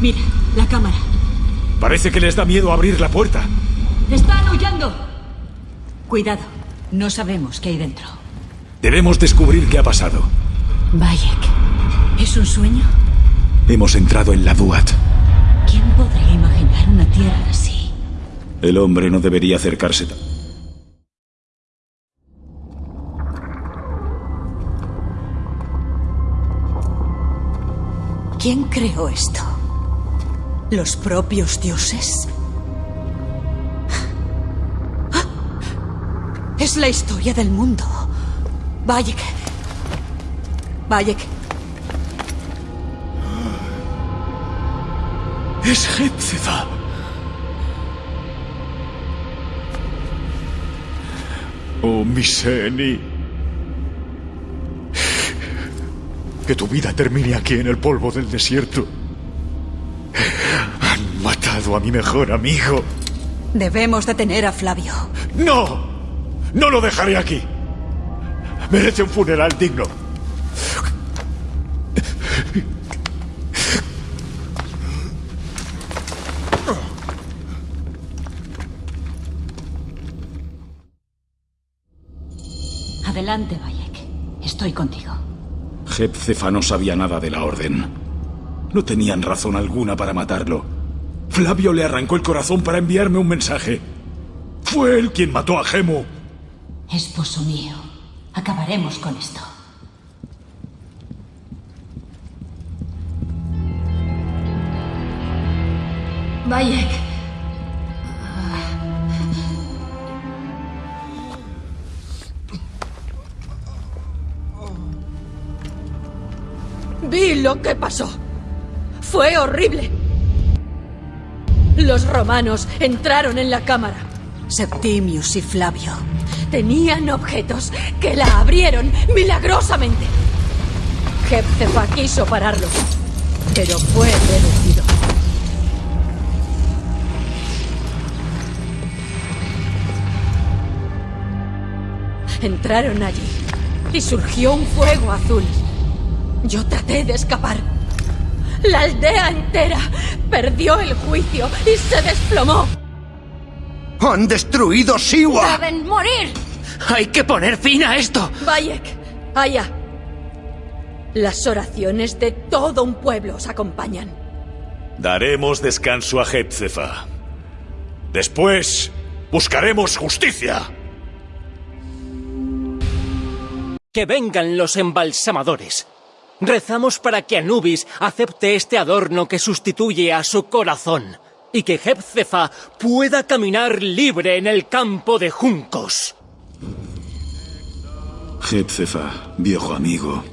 Mira, la cámara. Parece que les da miedo abrir la puerta. ¡Están huyendo! Cuidado, no sabemos qué hay dentro. Debemos descubrir qué ha pasado. Bayek, ¿es un sueño? Hemos entrado en la Duat. ¿Quién podría imaginar una tierra así? El hombre no debería acercarse. ta- ¿Quién creó esto? ¿Los propios dioses? Es la historia del mundo. Bayek. Bayek. Es Hepzefa. Oh, Miseni. Que tu vida termine aquí en el polvo del desierto. Matado a mi mejor amigo. Debemos detener a Flavio. ¡No! ¡No lo dejaré aquí! Merece un funeral digno. Adelante, Bayek. Estoy contigo. Hepzefa no sabía nada de la orden. No tenían razón alguna para matarlo. Flavio le arrancó el corazón para enviarme un mensaje. Fue él quien mató a Gemu. Esposo mío, acabaremos con esto. Bayek. Vi lo que pasó. Fue horrible. Los romanos entraron en la cámara. Septimius y Flavio. Tenían objetos que la abrieron milagrosamente. Hepzefa quiso pararlo, pero fue reducido. Entraron allí y surgió un fuego azul. Yo traté de escapar. La aldea entera perdió el juicio y se desplomó. ¡Han destruido Siwa! ¡Deben morir! ¡Hay que poner fin a esto! Bayek, Aya. Las oraciones de todo un pueblo os acompañan. Daremos descanso a Hepzefa. Después, buscaremos justicia. Que vengan los embalsamadores. Rezamos para que Anubis acepte este adorno que sustituye a su corazón y que Hepzefa pueda caminar libre en el campo de juncos. Hepzefa, viejo amigo.